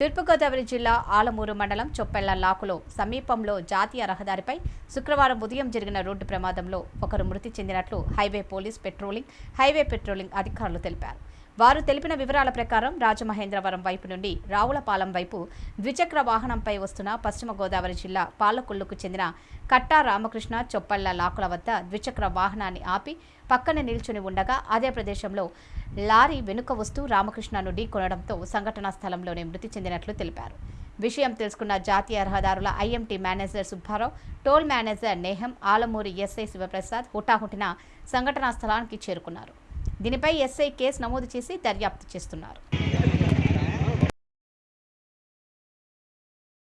తూర్పుగోదావరి జిల్లా ఆలమూరు మండలం చొప్పెళ్ళ లాకులో సమీపంలో జాతీయ రహదారిపై శుక్రవారం ఉదయం జరిగిన రోడ్డు ప్రమాదంలో ఒకరు మృతి చెందినట్లు highway police patrolling highway patrolling అధికారులు తెలిపారు. వారు తెలిపిన వివరాల ప్రకారం రాజమహేంద్రవరం వైపు నుండి రావులపాలెం వైపు ద్విచక్ర వాహనంపై వస్తున్న పశ్చిమ గోదావరి జిల్లా పాలకొల్లుకు చెందిన కట్టా రామకృష్ణ చొప్పళ్ళ లాకుల వద్ద ద్విచక్ర వాహనాన్ని ఆపి పక్కన నిల్చుని ఉండగా అదే ప్రదేశంలో లారీ వెనుక వస్తూ రామకృష్ణను ఢీకొనడంతో సంఘటనా స్థలంలోనే మృతి చెందినట్లు తెలిపారు. విషయం తెలుసుకున్న జాతీయ రహదారుల IMT manager Subbarao toll manager నేహం Alamuri SI Shivaprasad హుటాహుటిన సంఘటనా స్థలానికి చేరుకున్నారు. దీనిపై ఎస్ఐ కేసు నమోదు చేసి దర్యాప్తు చేస్తున్నారు.